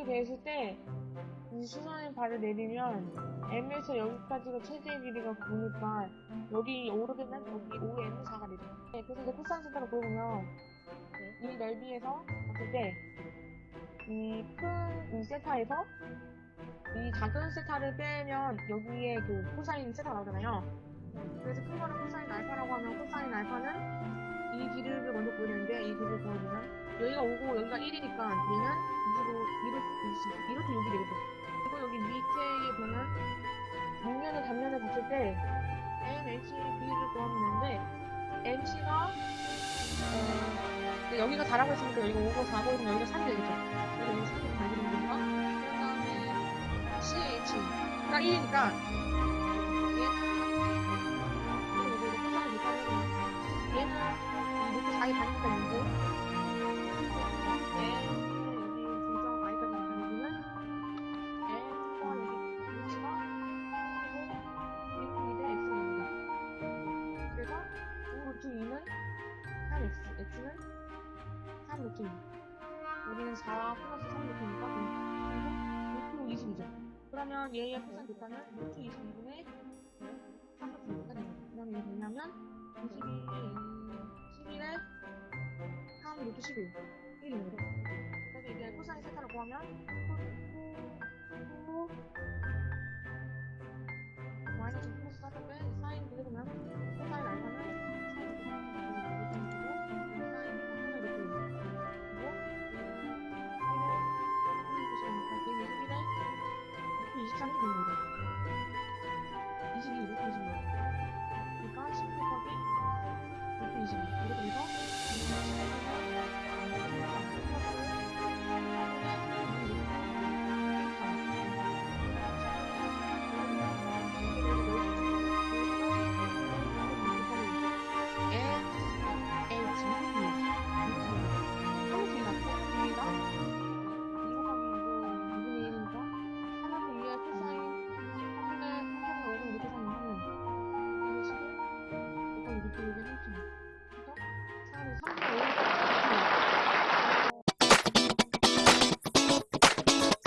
내실 때, 이 수선의 발을 내리면, M에서 여기까지가 최대의 길이가 9니까, 여기 5로 되면 여기 5에 M은 4가 되죠. 네, 그래서 이제 코사인 세타를 보여보면, 이 넓이에서 봤을 때, 이 큰 이 세타에서, 이 작은 세타를 빼면, 여기에 그 코사인 세타 나오잖아요. 그래서 큰 거는 코사인 알파라고 하면, 코사인 알파는 이 길이를 먼저 보여주는데, 이 길이를 보여주면, 여기가 5고 여기가 1이니까 얘는 2로 2로 2로 6이 되겠죠. 그리고 여기 밑에 보면 밑면을 단면을 봤을 때 NH B를 구하면 되는데 MC가 어, 여기가 다라고 했으니까 여기가 5고 4고이면 여기가 3이 되겠죠. 그래서 여기 3이 반지는 건가? 그 다음에 CH가 1이니까 얘는 그리고 여기 포장을 못 하면 얘는 이 루트 4이 반지가 있고 여기는 4 플러스 3 루트니까 루트 20이죠. 그러면 얘의 코사인 됐다면 루트 22분의 3 루트니까 되죠. 그 다음에 이게 뭐냐면 22, 11에 3 루트 11 1입니다. 그래서 이제 코사인 세타를 구하면 1 23이 되는 거죠. 22, 이렇게 20. 그러니까 10 곱하기 이렇게 20. 이렇게 돼서 improving